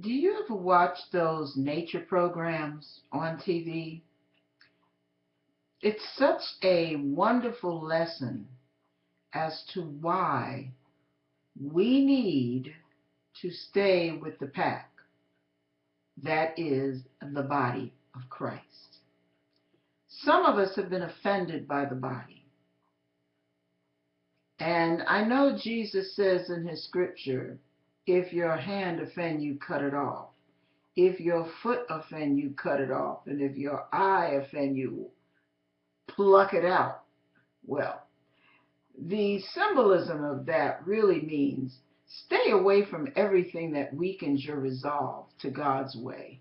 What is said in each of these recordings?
Do you ever watch those nature programs on TV? It's such a wonderful lesson as to why we need to stay with the pack. That is the body of Christ. Some of us have been offended by the body. And I know Jesus says in his scripture, if your hand offend you, cut it off. If your foot offend you, cut it off. And if your eye offend you, pluck it out. Well, the symbolism of that really means stay away from everything that weakens your resolve to God's way.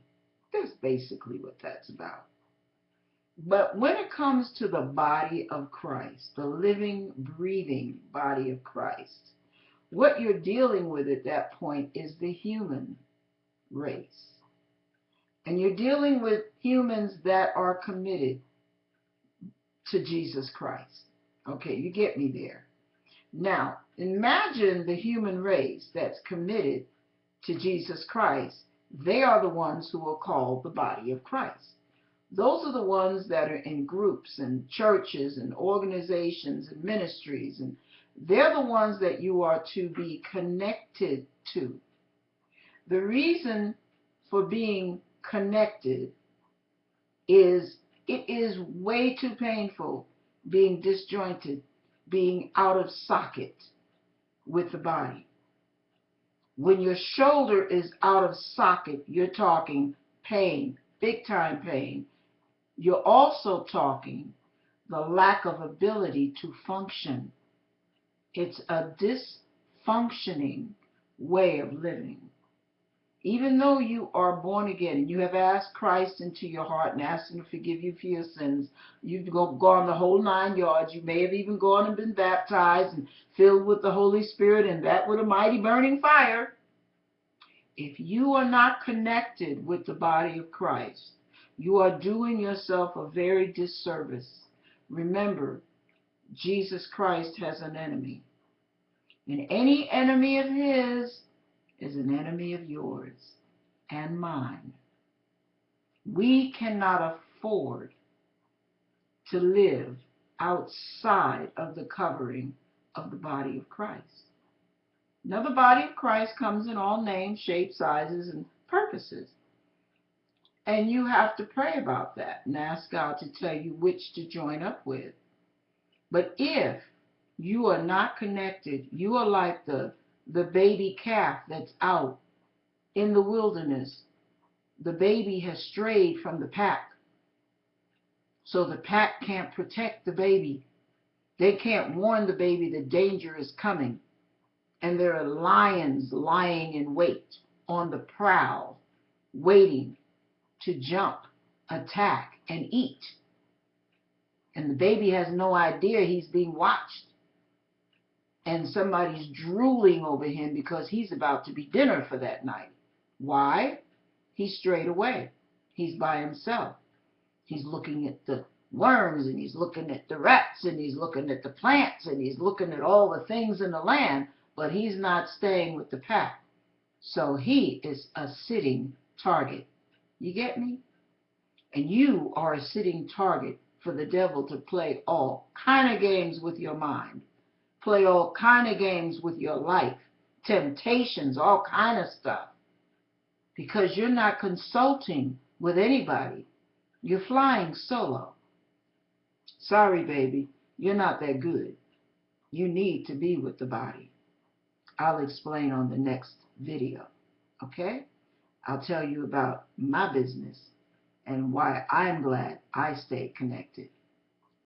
That's basically what that's about. But when it comes to the body of Christ, the living, breathing body of Christ, what you're dealing with at that point is the human race. And you're dealing with humans that are committed to Jesus Christ. Okay, you get me there. Now, imagine the human race that's committed to Jesus Christ. They are the ones who are called the body of Christ. Those are the ones that are in groups and churches and organizations and ministries and they're the ones that you are to be connected to. The reason for being connected is it is way too painful being disjointed, being out of socket with the body. When your shoulder is out of socket, you're talking pain, big time pain. You're also talking the lack of ability to function it's a dysfunctioning way of living. Even though you are born again and you have asked Christ into your heart and asked Him to forgive you for your sins, you've gone the whole nine yards. You may have even gone and been baptized and filled with the Holy Spirit and that with a mighty burning fire. If you are not connected with the body of Christ, you are doing yourself a very disservice. Remember, Jesus Christ has an enemy. And any enemy of his is an enemy of yours and mine. We cannot afford to live outside of the covering of the body of Christ. Now, the body of Christ comes in all names, shapes, sizes, and purposes. And you have to pray about that and ask God to tell you which to join up with. But if you are not connected, you are like the, the baby calf that's out in the wilderness. The baby has strayed from the pack. So the pack can't protect the baby. They can't warn the baby the danger is coming. And there are lions lying in wait on the prowl, waiting to jump, attack, and eat and the baby has no idea he's being watched and somebody's drooling over him because he's about to be dinner for that night. Why? He's straight away. He's by himself. He's looking at the worms and he's looking at the rats and he's looking at the plants and he's looking at all the things in the land, but he's not staying with the pack. So he is a sitting target. You get me? And you are a sitting target for the devil to play all kind of games with your mind, play all kind of games with your life, temptations, all kind of stuff, because you're not consulting with anybody. You're flying solo. Sorry, baby, you're not that good. You need to be with the body. I'll explain on the next video, okay? I'll tell you about my business and why I'm glad I stayed connected.